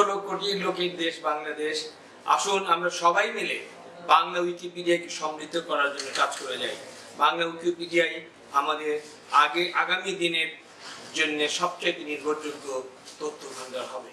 ষোলো কোটি লোকের দেশ বাংলাদেশ। আসুন আমরা সবাই মিলে বাংলা উইকিপিডিয়াকে সমৃদ্ধ করার জন্য কাজ করে যাই। বাংলা উইকিপিডিয়াই আমাদের আগে আগামী দিনের জন্য সবচেয়ে নির্ভরযোগ্য তথ্য ভান্ডার হবে।